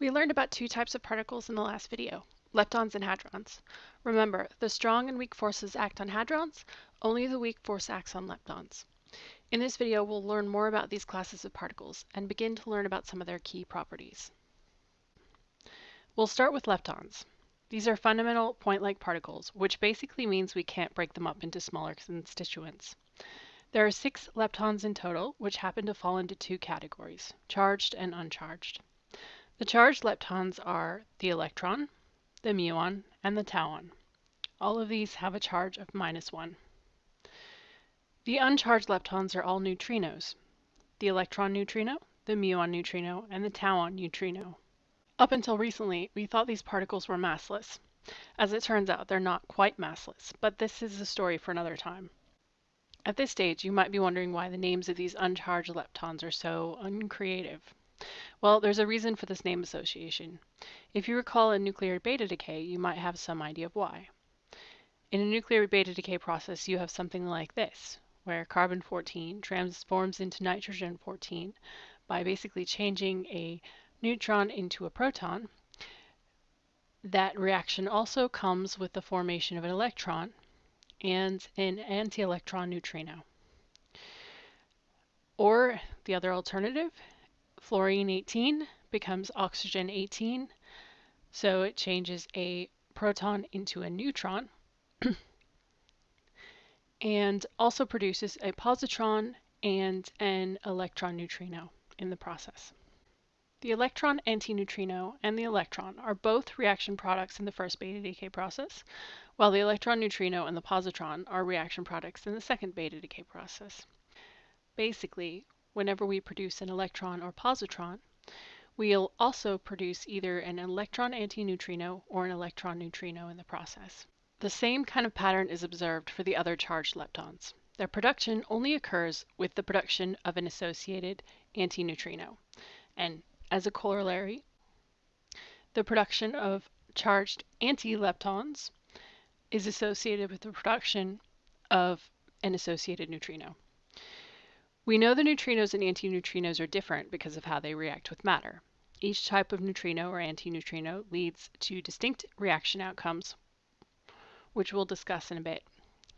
We learned about two types of particles in the last video, leptons and hadrons. Remember, the strong and weak forces act on hadrons, only the weak force acts on leptons. In this video, we'll learn more about these classes of particles and begin to learn about some of their key properties. We'll start with leptons. These are fundamental point-like particles, which basically means we can't break them up into smaller constituents. There are six leptons in total, which happen to fall into two categories, charged and uncharged. The charged leptons are the electron, the muon, and the tauon. All of these have a charge of minus one. The uncharged leptons are all neutrinos, the electron neutrino, the muon neutrino, and the tauon neutrino. Up until recently, we thought these particles were massless. As it turns out, they're not quite massless, but this is a story for another time. At this stage, you might be wondering why the names of these uncharged leptons are so uncreative. Well, there's a reason for this name association. If you recall a nuclear beta decay, you might have some idea of why. In a nuclear beta decay process, you have something like this, where carbon-14 transforms into nitrogen-14 by basically changing a neutron into a proton. That reaction also comes with the formation of an electron, and an anti-electron neutrino. Or the other alternative, fluorine 18 becomes oxygen 18, so it changes a proton into a neutron, and also produces a positron and an electron neutrino in the process. The electron antineutrino and the electron are both reaction products in the first beta decay process, while the electron neutrino and the positron are reaction products in the second beta decay process. Basically, whenever we produce an electron or positron, we'll also produce either an electron antineutrino or an electron neutrino in the process. The same kind of pattern is observed for the other charged leptons. Their production only occurs with the production of an associated antineutrino. And as a corollary, the production of charged anti-leptons is associated with the production of an associated neutrino. We know the neutrinos and antineutrinos are different because of how they react with matter. Each type of neutrino or antineutrino leads to distinct reaction outcomes, which we'll discuss in a bit.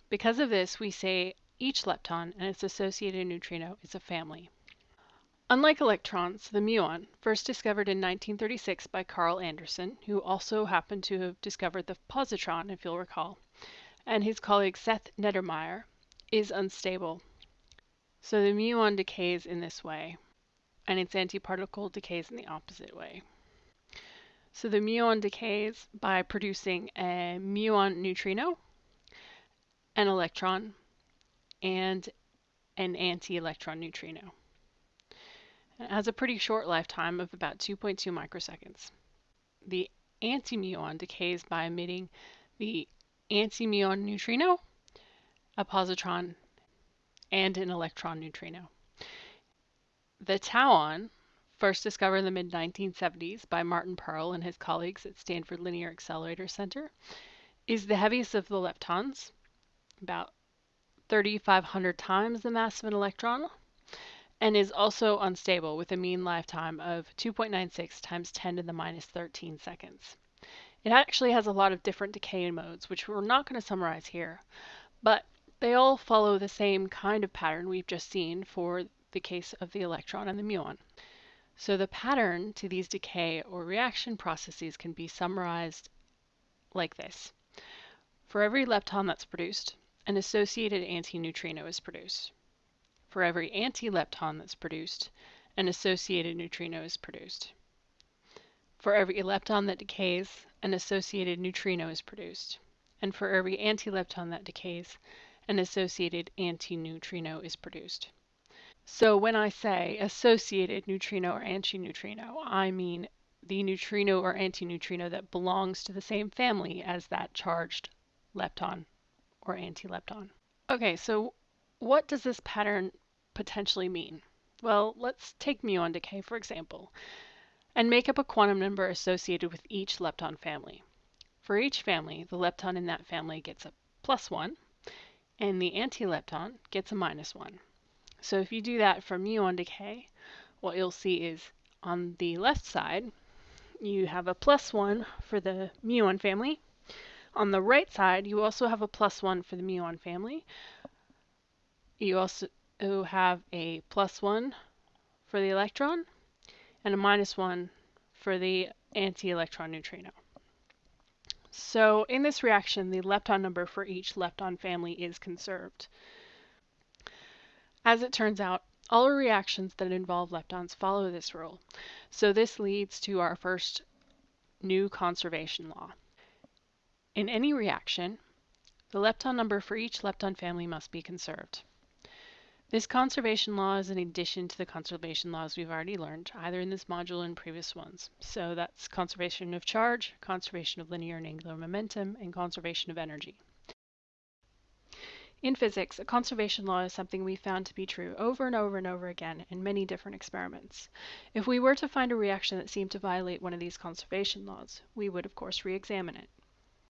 Because of this, we say each lepton and its associated neutrino is a family. Unlike electrons, the muon, first discovered in 1936 by Carl Anderson, who also happened to have discovered the positron, if you'll recall, and his colleague Seth Neddermeyer, is unstable. So the muon decays in this way, and its antiparticle decays in the opposite way. So the muon decays by producing a muon neutrino, an electron, and an anti-electron neutrino. It has a pretty short lifetime of about 2.2 microseconds. The antimuon decays by emitting the antimuon neutrino, a positron, and an electron neutrino. The tauon, first discovered in the mid-1970s by Martin Perl and his colleagues at Stanford Linear Accelerator Center, is the heaviest of the leptons, about 3,500 times the mass of an electron, and is also unstable with a mean lifetime of 2.96 times 10 to the minus 13 seconds. It actually has a lot of different decay modes, which we're not going to summarize here, but they all follow the same kind of pattern we've just seen for the case of the electron and the muon. So the pattern to these decay or reaction processes can be summarized like this. For every lepton that's produced, an associated antineutrino is produced. For every anti-lepton that's produced, an associated neutrino is produced. For every lepton that decays, an associated neutrino is produced. And for every anti-lepton that decays, an associated antineutrino is produced. So when I say associated neutrino or antineutrino, I mean the neutrino or antineutrino that belongs to the same family as that charged lepton or antilepton. Okay, so what does this pattern potentially mean? Well, let's take muon decay, for example, and make up a quantum number associated with each lepton family. For each family, the lepton in that family gets a plus 1, and the antilepton gets a minus 1. So if you do that for muon decay, what you'll see is on the left side, you have a plus 1 for the muon family. On the right side, you also have a plus 1 for the muon family. You also have a plus 1 for the electron and a minus 1 for the anti-electron neutrino. So in this reaction, the lepton number for each lepton family is conserved. As it turns out, all reactions that involve leptons follow this rule. So this leads to our first new conservation law. In any reaction, the lepton number for each lepton family must be conserved. This conservation law is in addition to the conservation laws we've already learned, either in this module in previous ones. So that's conservation of charge, conservation of linear and angular momentum, and conservation of energy. In physics, a conservation law is something we found to be true over and over and over again in many different experiments. If we were to find a reaction that seemed to violate one of these conservation laws, we would of course re-examine it.